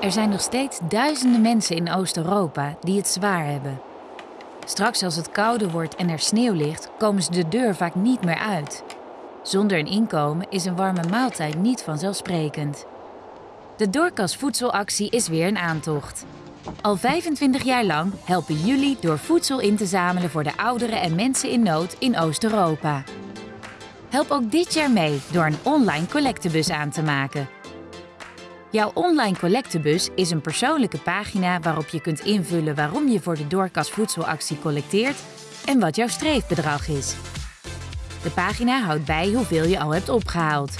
Er zijn nog steeds duizenden mensen in Oost-Europa die het zwaar hebben. Straks als het kouder wordt en er sneeuw ligt, komen ze de deur vaak niet meer uit. Zonder een inkomen is een warme maaltijd niet vanzelfsprekend. De Doorkas Voedselactie is weer een aantocht. Al 25 jaar lang helpen jullie door voedsel in te zamelen voor de ouderen en mensen in nood in Oost-Europa. Help ook dit jaar mee door een online collectebus aan te maken. Jouw online collectebus is een persoonlijke pagina waarop je kunt invullen waarom je voor de Doorkas Voedselactie collecteert en wat jouw streefbedrag is. De pagina houdt bij hoeveel je al hebt opgehaald.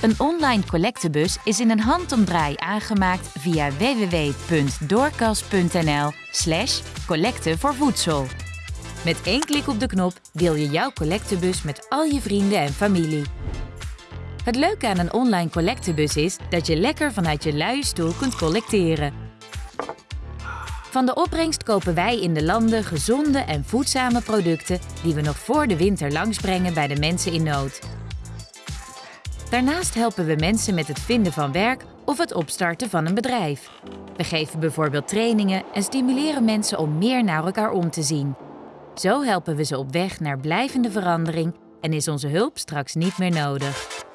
Een online collectebus is in een handomdraai aangemaakt via www.doorkas.nl slash collecte voor voedsel. Met één klik op de knop deel je jouw collectebus met al je vrienden en familie. Het leuke aan een online collectebus is dat je lekker vanuit je luie stoel kunt collecteren. Van de opbrengst kopen wij in de landen gezonde en voedzame producten die we nog voor de winter langsbrengen bij de mensen in nood. Daarnaast helpen we mensen met het vinden van werk of het opstarten van een bedrijf. We geven bijvoorbeeld trainingen en stimuleren mensen om meer naar elkaar om te zien. Zo helpen we ze op weg naar blijvende verandering en is onze hulp straks niet meer nodig.